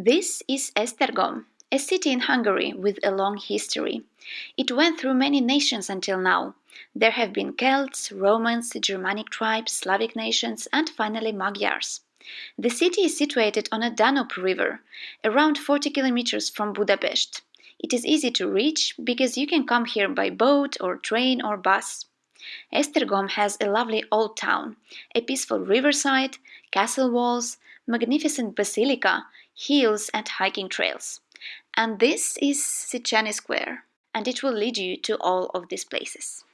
This is Esztergom, a city in Hungary with a long history. It went through many nations until now. There have been Celts, Romans, Germanic tribes, Slavic nations, and finally Magyars. The city is situated on a Danube river, around 40 kilometers from Budapest. It is easy to reach because you can come here by boat or train or bus. Esztergom has a lovely old town, a peaceful riverside, castle walls, magnificent basilica, hills and hiking trails. And this is Széchenyi Square, and it will lead you to all of these places.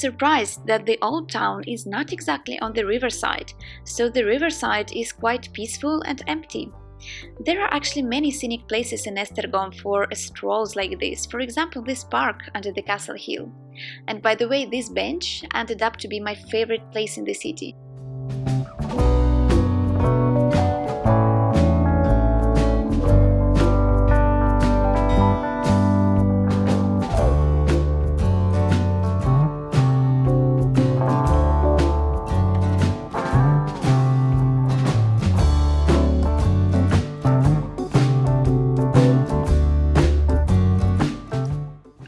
Surprised that the old town is not exactly on the riverside, so the riverside is quite peaceful and empty. There are actually many scenic places in Esztergom for strolls like this, for example this park under the castle hill. And by the way, this bench ended up to be my favorite place in the city.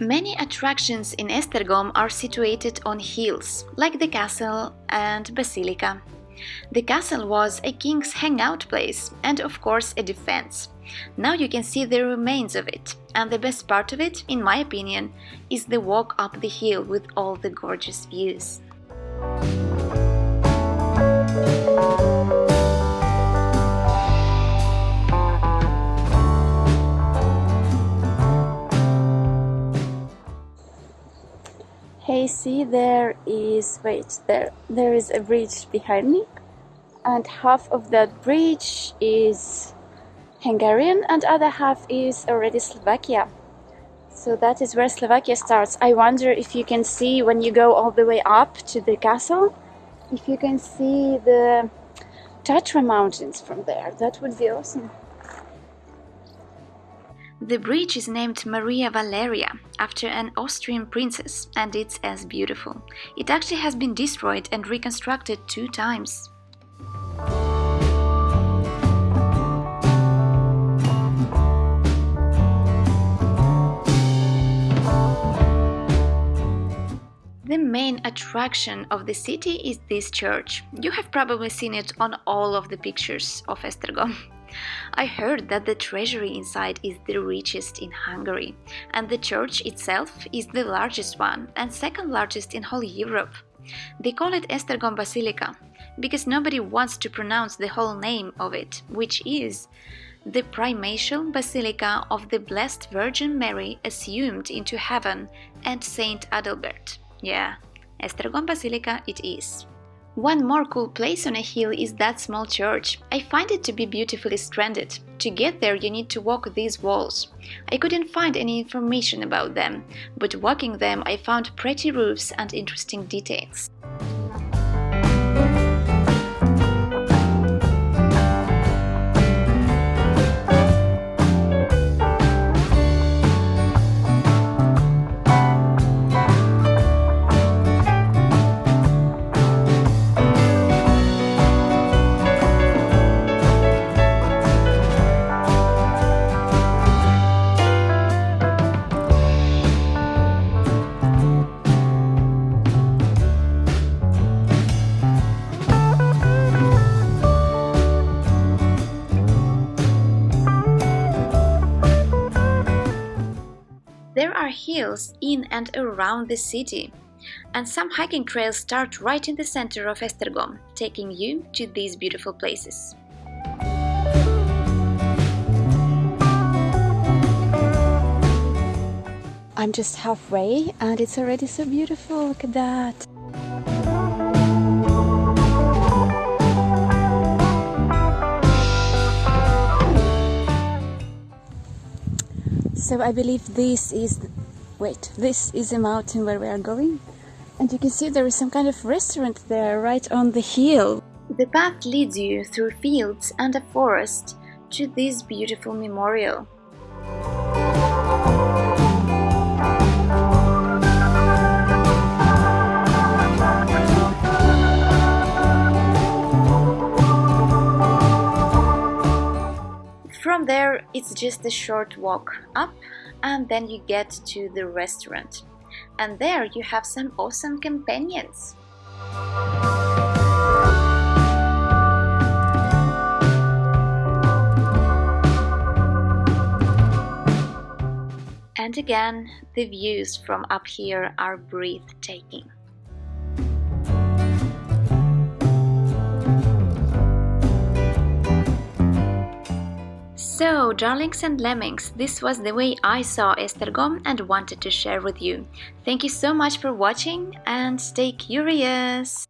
Attractions in Esztergom are situated on hills, like the castle and basilica. The castle was a king's hangout place and of course a defense. Now you can see the remains of it, and the best part of it, in my opinion, is the walk up the hill with all the gorgeous views. Is, wait, there, there is a bridge behind me, and half of that bridge is Hungarian, and other half is already Slovakia. So that is where Slovakia starts. I wonder if you can see when you go all the way up to the castle, if you can see the Tatra mountains from there. That would be awesome. The bridge is named Maria Valeria after an Austrian princess and it's as beautiful. It actually has been destroyed and reconstructed two times. The main attraction of the city is this church. You have probably seen it on all of the pictures of Esztergom. I heard that the treasury inside is the richest in Hungary, and the church itself is the largest one and second largest in whole Europe. They call it Esztergom Basilica because nobody wants to pronounce the whole name of it, which is the primatial basilica of the Blessed Virgin Mary assumed into heaven and Saint Adalbert. Yeah, Esztergom Basilica it is. One more cool place on a hill is that small church. I find it to be beautifully stranded. To get there you need to walk these walls. I couldn't find any information about them, but walking them I found pretty roofs and interesting details. Hills in and around the city, and some hiking trails start right in the center of Esztergom, taking you to these beautiful places. I'm just halfway and it's already so beautiful, look at that! So I believe this is, wait, this is a mountain where we are going. And you can see there is some kind of restaurant there right on the hill. The path leads you through fields and a forest to this beautiful memorial. From there, it's just a short walk up and then you get to the restaurant. And there you have some awesome companions. And again, the views from up here are breathtaking. So, darlings and lemmings, this was the way I saw Esztergom and wanted to share with you. Thank you so much for watching and stay curious!